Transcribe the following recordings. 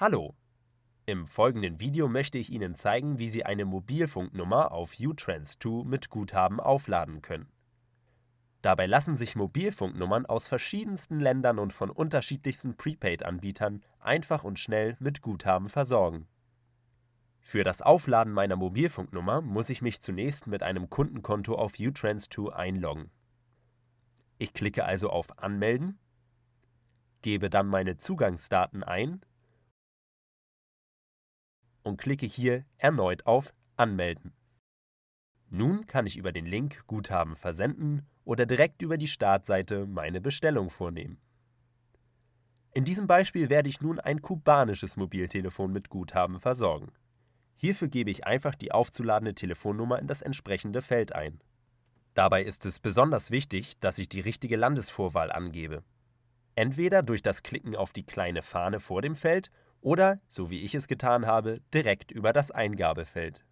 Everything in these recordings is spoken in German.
Hallo! Im folgenden Video möchte ich Ihnen zeigen, wie Sie eine Mobilfunknummer auf uTrans2 mit Guthaben aufladen können. Dabei lassen sich Mobilfunknummern aus verschiedensten Ländern und von unterschiedlichsten Prepaid-Anbietern einfach und schnell mit Guthaben versorgen. Für das Aufladen meiner Mobilfunknummer muss ich mich zunächst mit einem Kundenkonto auf uTrans2 einloggen. Ich klicke also auf Anmelden, gebe dann meine Zugangsdaten ein und klicke hier erneut auf Anmelden. Nun kann ich über den Link Guthaben versenden oder direkt über die Startseite meine Bestellung vornehmen. In diesem Beispiel werde ich nun ein kubanisches Mobiltelefon mit Guthaben versorgen. Hierfür gebe ich einfach die aufzuladende Telefonnummer in das entsprechende Feld ein. Dabei ist es besonders wichtig, dass ich die richtige Landesvorwahl angebe. Entweder durch das Klicken auf die kleine Fahne vor dem Feld oder, so wie ich es getan habe, direkt über das Eingabefeld.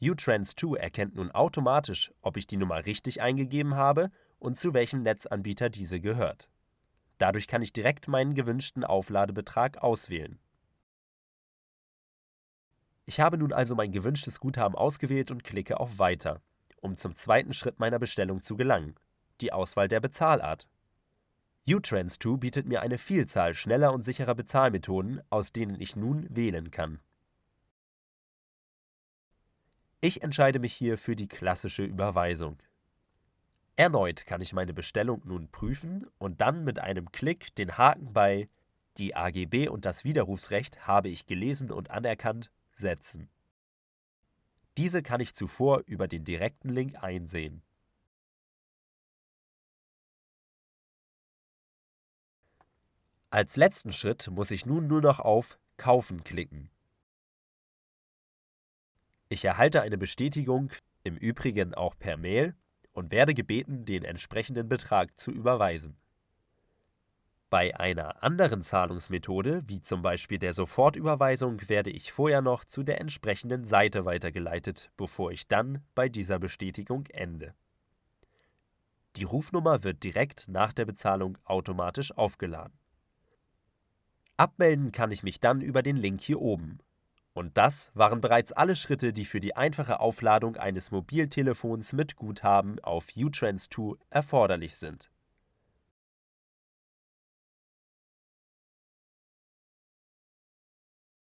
uTrans2 erkennt nun automatisch, ob ich die Nummer richtig eingegeben habe und zu welchem Netzanbieter diese gehört. Dadurch kann ich direkt meinen gewünschten Aufladebetrag auswählen. Ich habe nun also mein gewünschtes Guthaben ausgewählt und klicke auf Weiter, um zum zweiten Schritt meiner Bestellung zu gelangen, die Auswahl der Bezahlart uTrans2 bietet mir eine Vielzahl schneller und sicherer Bezahlmethoden, aus denen ich nun wählen kann. Ich entscheide mich hier für die klassische Überweisung. Erneut kann ich meine Bestellung nun prüfen und dann mit einem Klick den Haken bei Die AGB und das Widerrufsrecht habe ich gelesen und anerkannt setzen. Diese kann ich zuvor über den direkten Link einsehen. Als letzten Schritt muss ich nun nur noch auf Kaufen klicken. Ich erhalte eine Bestätigung, im Übrigen auch per Mail, und werde gebeten, den entsprechenden Betrag zu überweisen. Bei einer anderen Zahlungsmethode, wie zum Beispiel der Sofortüberweisung, werde ich vorher noch zu der entsprechenden Seite weitergeleitet, bevor ich dann bei dieser Bestätigung ende. Die Rufnummer wird direkt nach der Bezahlung automatisch aufgeladen. Abmelden kann ich mich dann über den Link hier oben. Und das waren bereits alle Schritte, die für die einfache Aufladung eines Mobiltelefons mit Guthaben auf uTrans2 erforderlich sind